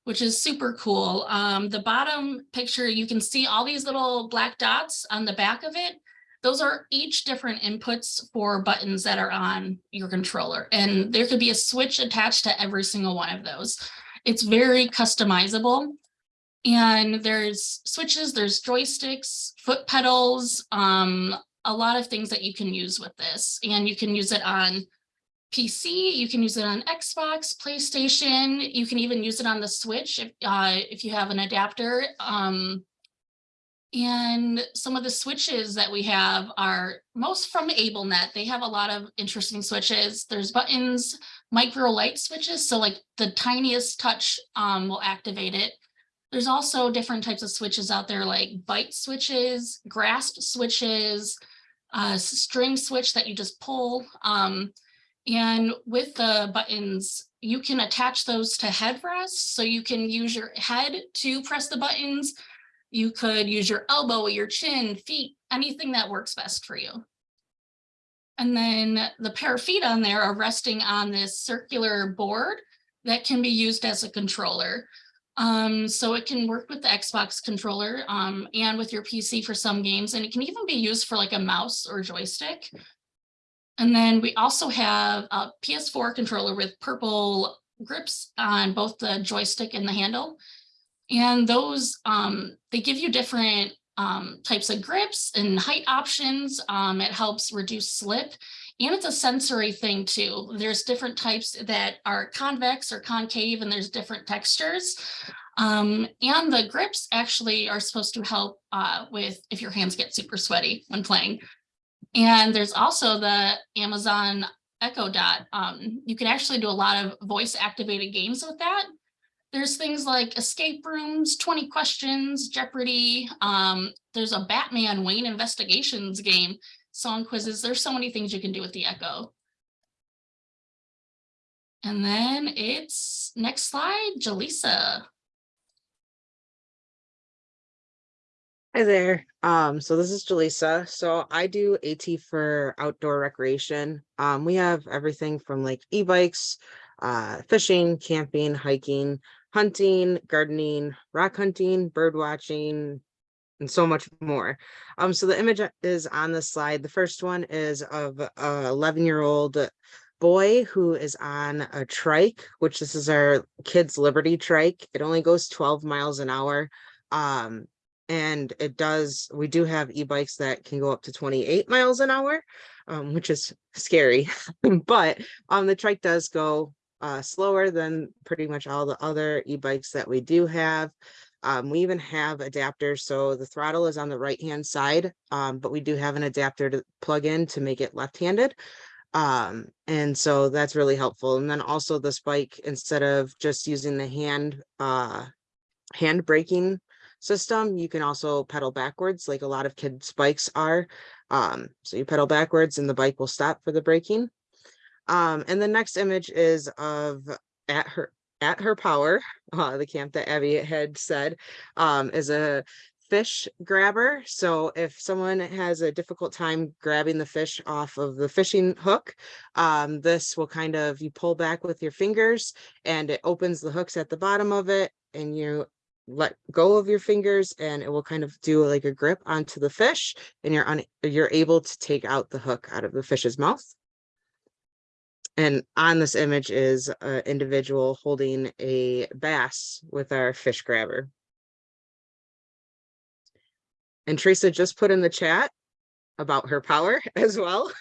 [SPEAKER 3] which is super cool. Um, the bottom picture, you can see all these little black dots on the back of it. Those are each different inputs for buttons that are on your controller. And there could be a switch attached to every single one of those. It's very customizable. And there's switches, there's joysticks, foot pedals, um, a lot of things that you can use with this. And you can use it on PC, you can use it on Xbox, PlayStation, you can even use it on the Switch if, uh, if you have an adapter. Um, and some of the switches that we have are most from AbleNet. They have a lot of interesting switches. There's buttons, micro light switches. So like the tiniest touch um, will activate it. There's also different types of switches out there like bite switches, grasp switches, uh, string switch that you just pull. Um, and with the buttons, you can attach those to headrests. So you can use your head to press the buttons. You could use your elbow, your chin, feet, anything that works best for you. And then the pair of feet on there are resting on this circular board that can be used as a controller. Um, so it can work with the Xbox controller um, and with your PC for some games, and it can even be used for like a mouse or joystick. And then we also have a PS4 controller with purple grips on both the joystick and the handle. And those, um, they give you different um, types of grips and height options. Um, it helps reduce slip. And it's a sensory thing too. There's different types that are convex or concave and there's different textures. Um, and the grips actually are supposed to help uh, with if your hands get super sweaty when playing. And there's also the Amazon Echo Dot. Um, you can actually do a lot of voice activated games with that. There's things like escape rooms, 20 questions, Jeopardy. Um, there's a Batman Wayne investigations game, song quizzes. There's so many things you can do with the Echo. And then it's next slide, Jaleesa.
[SPEAKER 4] Hi there. Um, so this is Jaleesa. So I do AT for outdoor recreation. Um, we have everything from like e-bikes, uh, fishing, camping, hiking, hunting, gardening, rock hunting, bird watching, and so much more. Um, so the image is on the slide. The first one is of a 11 year old boy who is on a trike, which this is our kids Liberty trike. It only goes 12 miles an hour. Um, and it does, we do have e-bikes that can go up to 28 miles an hour, um, which is scary. But um, the trike does go uh, slower than pretty much all the other e-bikes that we do have. Um, we even have adapters, so the throttle is on the right-hand side, um, but we do have an adapter to plug in to make it left-handed. Um, and so that's really helpful. And then also this bike, instead of just using the hand, uh, hand braking system, you can also pedal backwards like a lot of kids bikes are. Um, so you pedal backwards and the bike will stop for the braking. Um, and the next image is of at her at her power, uh, the camp that Abby had said, um, is a fish grabber. So if someone has a difficult time grabbing the fish off of the fishing hook, um, this will kind of, you pull back with your fingers and it opens the hooks at the bottom of it and you let go of your fingers and it will kind of do like a grip onto the fish and you're on you're able to take out the hook out of the fish's mouth. And on this image is an individual holding a bass with our fish grabber. And Teresa just put in the chat about her power as well.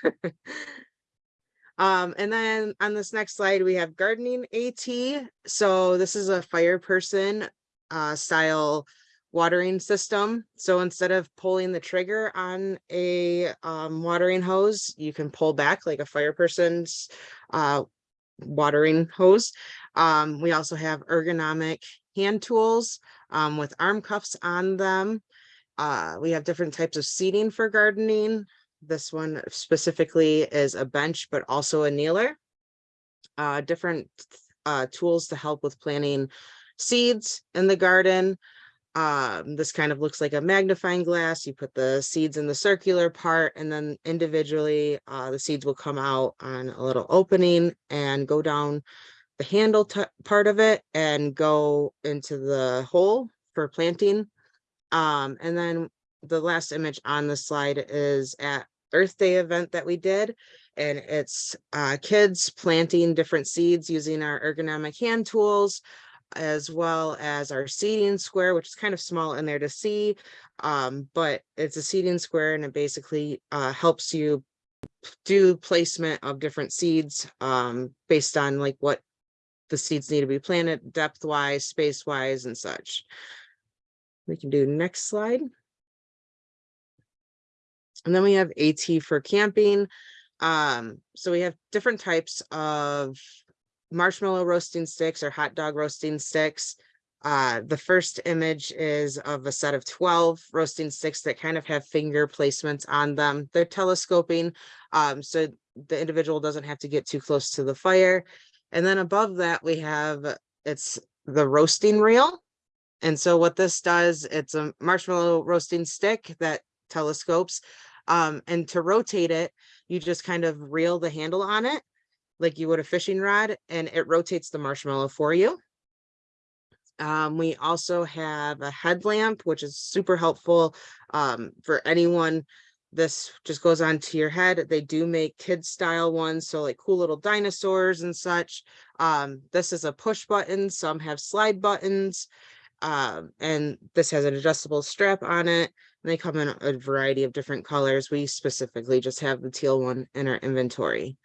[SPEAKER 4] Um, and then on this next slide, we have gardening AT. So this is a fire person uh, style watering system. So instead of pulling the trigger on a um, watering hose, you can pull back like a fire person's uh, watering hose. Um, we also have ergonomic hand tools um, with arm cuffs on them. Uh, we have different types of seating for gardening. This one specifically is a bench, but also a kneeler. Uh, different uh, tools to help with planting seeds in the garden. Um, this kind of looks like a magnifying glass. You put the seeds in the circular part and then individually uh, the seeds will come out on a little opening and go down the handle part of it and go into the hole for planting. Um, and then the last image on the slide is at Earth Day event that we did. And it's uh, kids planting different seeds using our ergonomic hand tools, as well as our seeding square, which is kind of small in there to see. Um, but it's a seeding square and it basically uh, helps you do placement of different seeds um, based on like what the seeds need to be planted depth wise, space wise and such. We can do next slide. And then we have AT for camping. Um, so we have different types of marshmallow roasting sticks or hot dog roasting sticks. Uh, the first image is of a set of 12 roasting sticks that kind of have finger placements on them. They're telescoping, um, so the individual doesn't have to get too close to the fire. And then above that, we have, it's the roasting reel. And so what this does, it's a marshmallow roasting stick that telescopes. Um, and to rotate it, you just kind of reel the handle on it like you would a fishing rod and it rotates the marshmallow for you. Um, we also have a headlamp, which is super helpful um, for anyone. This just goes onto your head. They do make kid style ones, so like cool little dinosaurs and such. Um, this is a push button. Some have slide buttons. Um, and this has an adjustable strap on it. And they come in a variety of different colors. We specifically just have the teal one in our inventory.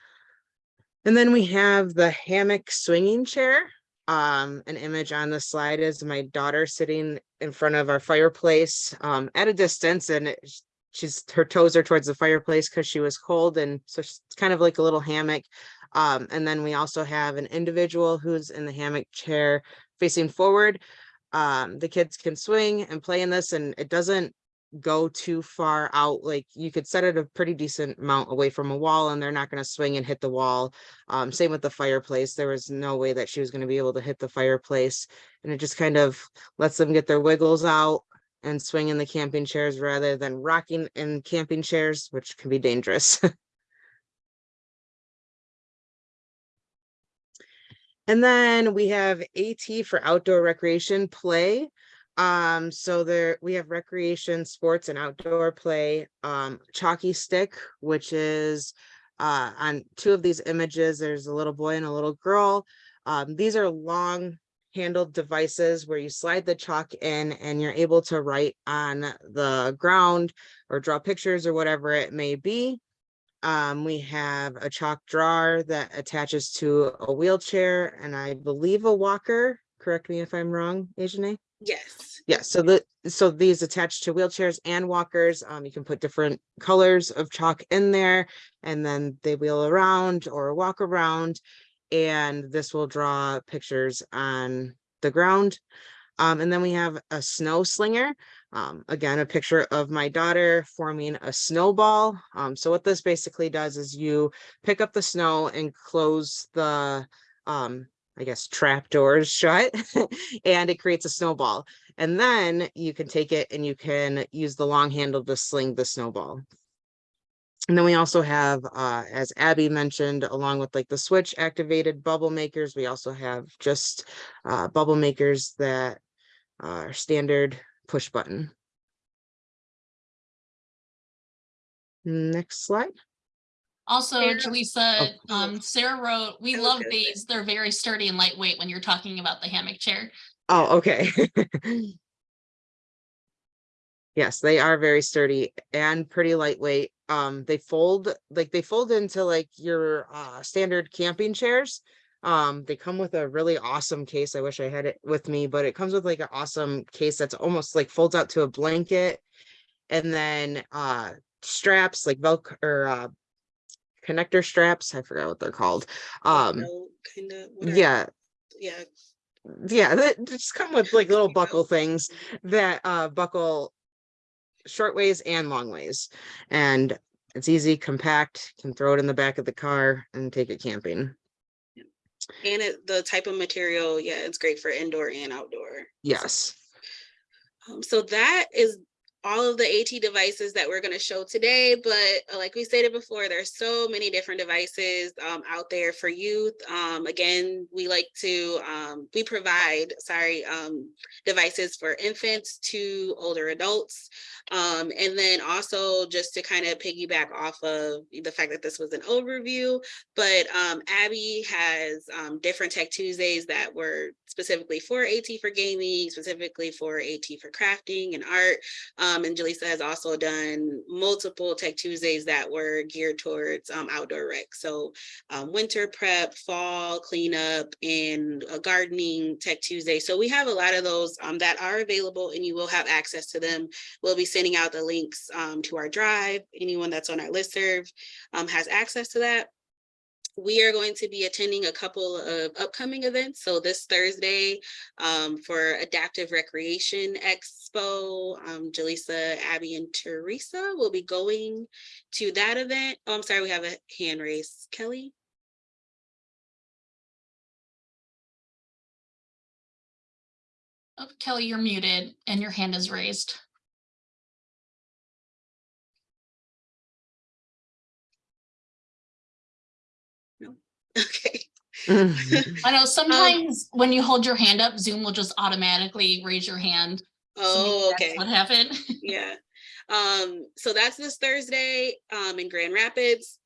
[SPEAKER 4] And then we have the hammock swinging chair. Um, an image on the slide is my daughter sitting in front of our fireplace um, at a distance and it, she's her toes are towards the fireplace because she was cold and so it's kind of like a little hammock. Um, and then we also have an individual who's in the hammock chair facing forward. Um, the kids can swing and play in this and it doesn't go too far out like you could set it a pretty decent amount away from a wall and they're not going to swing and hit the wall um same with the fireplace there was no way that she was going to be able to hit the fireplace and it just kind of lets them get their wiggles out and swing in the camping chairs rather than rocking in camping chairs which can be dangerous. And then we have at for outdoor recreation play um, so there, we have recreation, sports and outdoor play, um, chalky stick, which is uh, on two of these images, there's a little boy and a little girl. Um, these are long handled devices where you slide the chalk in and you're able to write on the ground or draw pictures or whatever it may be. Um, we have a chalk drawer that attaches to a wheelchair and I believe a walker. Correct me if I'm wrong, Ajane?
[SPEAKER 2] Yes.
[SPEAKER 4] Yeah, so the, so these attach to wheelchairs and walkers. Um, you can put different colors of chalk in there and then they wheel around or walk around. And this will draw pictures on the ground. Um, and then we have a snow slinger. Um, again, a picture of my daughter forming a snowball. Um, so what this basically does is you pick up the snow and close the, um, I guess, trap doors shut and it creates a snowball. And then you can take it and you can use the long handle to sling the snowball. And then we also have, uh, as Abby mentioned, along with like the switch activated bubble makers, we also have just uh, bubble makers that are standard push button. Next slide.
[SPEAKER 3] Also, Jaleesa,
[SPEAKER 2] Oh.
[SPEAKER 3] um, Sarah wrote, we love these. They're very sturdy and lightweight when you're talking about the hammock chair.
[SPEAKER 4] Oh, okay. Yes, they are very sturdy and pretty lightweight. Um, they fold, like they fold into like your uh standard camping chairs. Um, they come with a really awesome case. I wish I had it with me, but it comes with like an awesome case that's almost like folds out to a blanket. And then uh straps like Velcro or uh connector straps. I forgot what they're called. Um,
[SPEAKER 2] Kind of.
[SPEAKER 4] yeah,
[SPEAKER 2] Yeah.
[SPEAKER 4] yeah, that just come with like little buckle things that uh buckle short ways and long ways. And it's easy, compact, can throw it in the back of the car and take it camping.
[SPEAKER 2] And it, the type of material, yeah, it's great for indoor and outdoor.
[SPEAKER 4] Yes.
[SPEAKER 2] Um, so that is all of the AT devices that we're going to show today. But uh, like we stated before, there's so many different devices um, out there for youth. Um, again, we like to, um, we provide, sorry, um, devices for infants to older adults. Um, and then also just to kind of piggyback off of the fact that this was an overview, but um, Abby has different Tech Tuesdays that were specifically for AT for gaming, specifically for AT for crafting and art. Um, and Jaleesa has also done multiple Tech Tuesdays that were geared towards um, outdoor rec. So um, winter prep, fall cleanup, and a gardening Tech Tuesday. So we have a lot of those um, that are available and you will have access to them. We'll be sending out the links um, to our drive. Anyone that's on our listserv um, has access to that. We are going to be attending a couple of upcoming events. So this Thursday um, for Adaptive Recreation Expo, um, Jaleesa, Abby, and Teresa will be going to that event. Oh, I'm sorry, we have a hand raised. Kelly?
[SPEAKER 3] Oh, Kelly, you're muted and your hand is raised.
[SPEAKER 2] Okay.
[SPEAKER 3] I know sometimes when you hold your hand up, Zoom will just automatically raise your hand.
[SPEAKER 2] Oh,
[SPEAKER 3] that's
[SPEAKER 2] okay.
[SPEAKER 3] What happened?
[SPEAKER 2] Yeah. Um, so that's this Thursday, um, in Grand Rapids.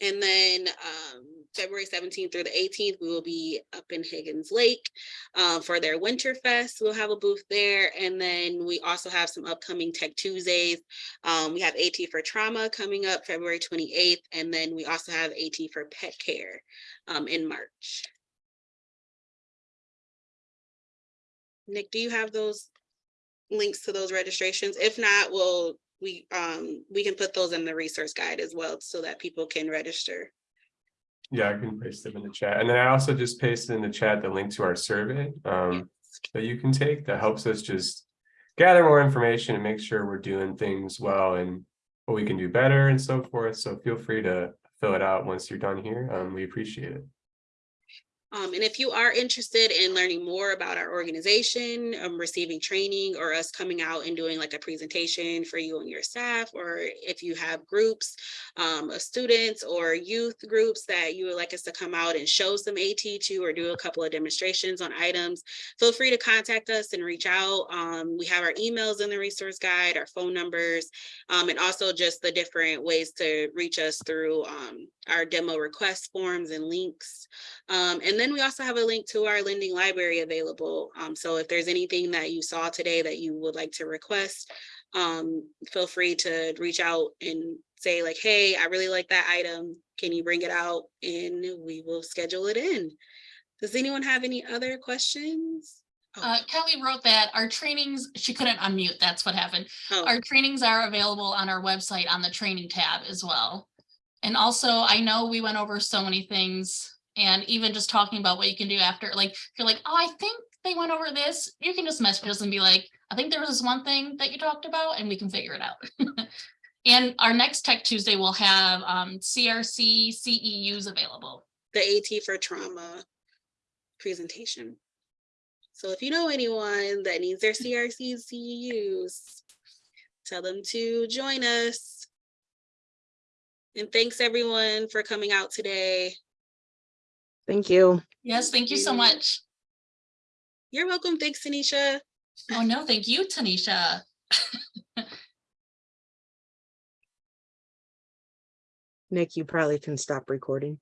[SPEAKER 2] And then, um, February seventeenth through the eighteenth, we will be up in Higgins Lake, um, for their Winter Fest. We'll have a booth there. And then we also have some upcoming Tech Tuesdays. Um, we have AT for Trauma coming up February twenty-eighth, and then we also have AT for Pet Care, um, in March. Nick, do you have those links to those registrations. If not, we'll, we, um, we can put those in the resource guide as well so that people can register.
[SPEAKER 1] Yeah, I can paste them in the chat. And then I also just pasted in the chat the link to our survey um that you can take that helps us just gather more information and make sure we're doing things well and what we can do better and so forth. So feel free to fill it out once you're done here. Um, we appreciate it.
[SPEAKER 2] Um, and if you are interested in learning more about our organization, um, receiving training or us coming out and doing like a presentation for you and your staff, or if you have groups um, of students or youth groups that you would like us to come out and show some AT to or do a couple of demonstrations on items, feel free to contact us and reach out. Um, we have our emails in the resource guide, our phone numbers, um, and also just the different ways to reach us through um, our demo request forms and links. And then we also have a link to our lending library available. Um, so if there's anything that you saw today that you would like to request, um, feel free to reach out and say like, hey, I really like that item. Can you bring it out? And we will schedule it in. Does anyone have any other questions? Oh,
[SPEAKER 3] Uh, Kelly wrote that our trainings, she couldn't unmute, that's what happened.
[SPEAKER 2] oh,
[SPEAKER 3] Our trainings are available on our website on the training tab as well. And also, I know we went over so many things and even just talking about what you can do after, like, if you're like, oh, I think they went over this, you can just message us and be like, I think there was this one thing that you talked about and we can figure it out. And our next Tech Tuesday will have um, CRC CEUs available.
[SPEAKER 2] the AT for trauma presentation. So if you know anyone that needs their crc CEUs, tell them to join us. And thanks everyone for coming out today.
[SPEAKER 4] Thank you.
[SPEAKER 3] Yes, thank you so much.
[SPEAKER 2] You're welcome. Thanks, Tanisha.
[SPEAKER 3] Oh, no, thank you, Tanisha.
[SPEAKER 4] Nick, you probably can stop recording.